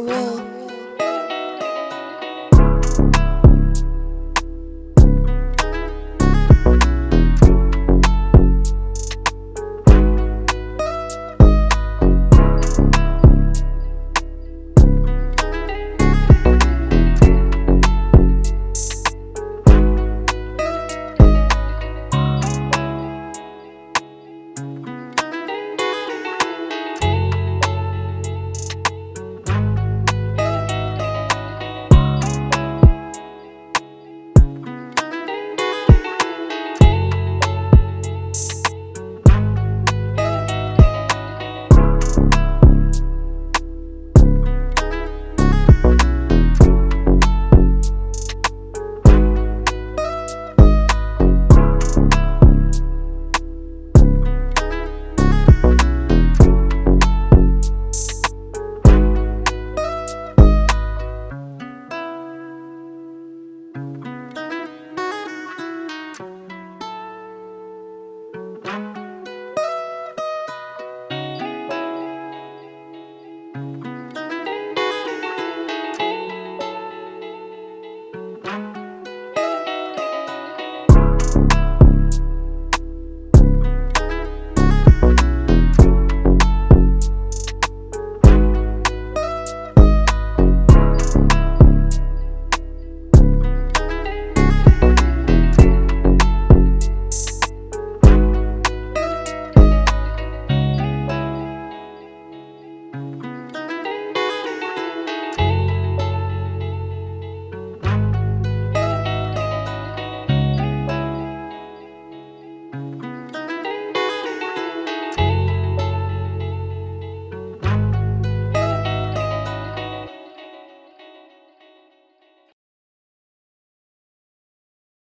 real.